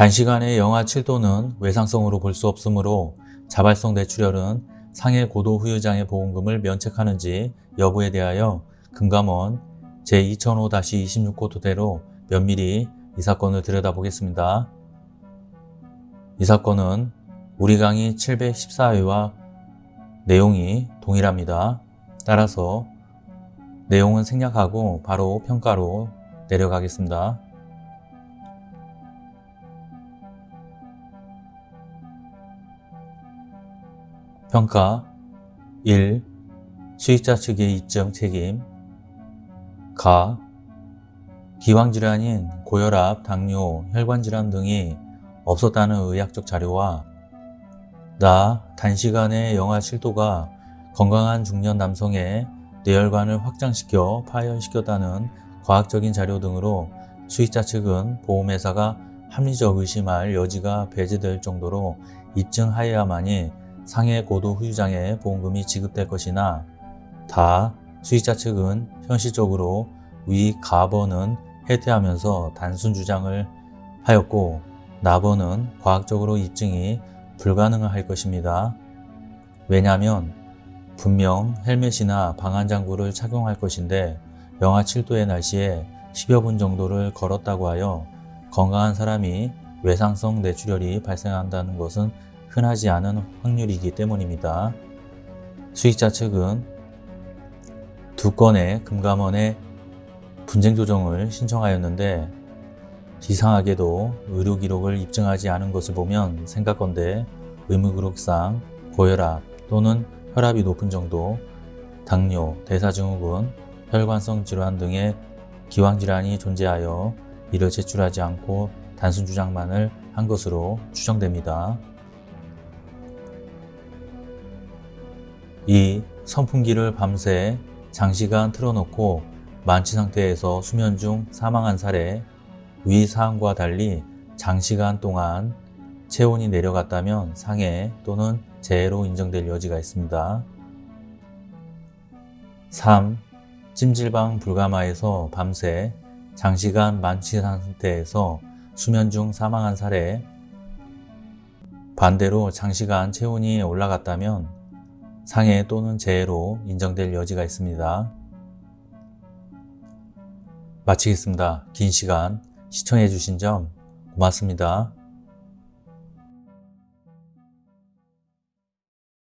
단시간에 영하 7도는 외상성으로 볼 수 없으므로 자발성 뇌출혈은 상해 고도 후유장애 보험금을 면책하는지 여부에 대하여 금감원 제2005-26호 토대로 면밀히 이 사건을 들여다보겠습니다. 이 사건은 우리 강의 714회와 내용이 동일합니다. 따라서 내용은 생략하고 바로 평가로 내려가겠습니다. 평가 1. 수익자 측의 입증 책임 가. 기왕질환인 고혈압, 당뇨, 혈관질환 등이 없었다는 의학적 자료와 나 단시간에 영하 7도가 건강한 중년 남성의 뇌혈관을 확장시켜 파열시켰다는 과학적인 자료 등으로 수익자 측은 보험회사가 합리적 의심할 여지가 배제될 정도로 입증하여야만이 상해 고도 후유장애 보험금이 지급될 것이나 다 수익자 측은 현실적으로 위 가번은 해태하면서 단순 주장을 하였고 나번은 과학적으로 입증이 불가능할 것입니다. 왜냐하면 분명 헬멧이나 방한장구를 착용할 것인데 영하 7도의 날씨에 10여 분 정도를 걸었다고 하여 건강한 사람이 외상성 뇌출혈이 발생한다는 것은 흔하지 않은 확률이기 때문입니다. 수익자 측은 두 건의 금감원에 분쟁 조정을 신청하였는데 이상하게도 의료 기록을 입증하지 않은 것을 보면 생각건대 의무기록상 고혈압 또는 혈압이 높은 정도, 당뇨, 대사증후군, 혈관성 질환 등의 기왕질환이 존재하여 이를 제출하지 않고 단순 주장만을 한 것으로 추정됩니다. 2. 선풍기를 밤새 장시간 틀어놓고 만취 상태에서 수면 중 사망한 사례 위 사항과 달리 장시간 동안 체온이 내려갔다면 상해 또는 재해로 인정될 여지가 있습니다. 3. 찜질방 불가마에서 밤새 장시간 만취 상태에서 수면 중 사망한 사례 반대로 장시간 체온이 올라갔다면 상해 또는 재해로 인정될 여지가 있습니다. 마치겠습니다. 긴 시간 시청해 주신 점 고맙습니다.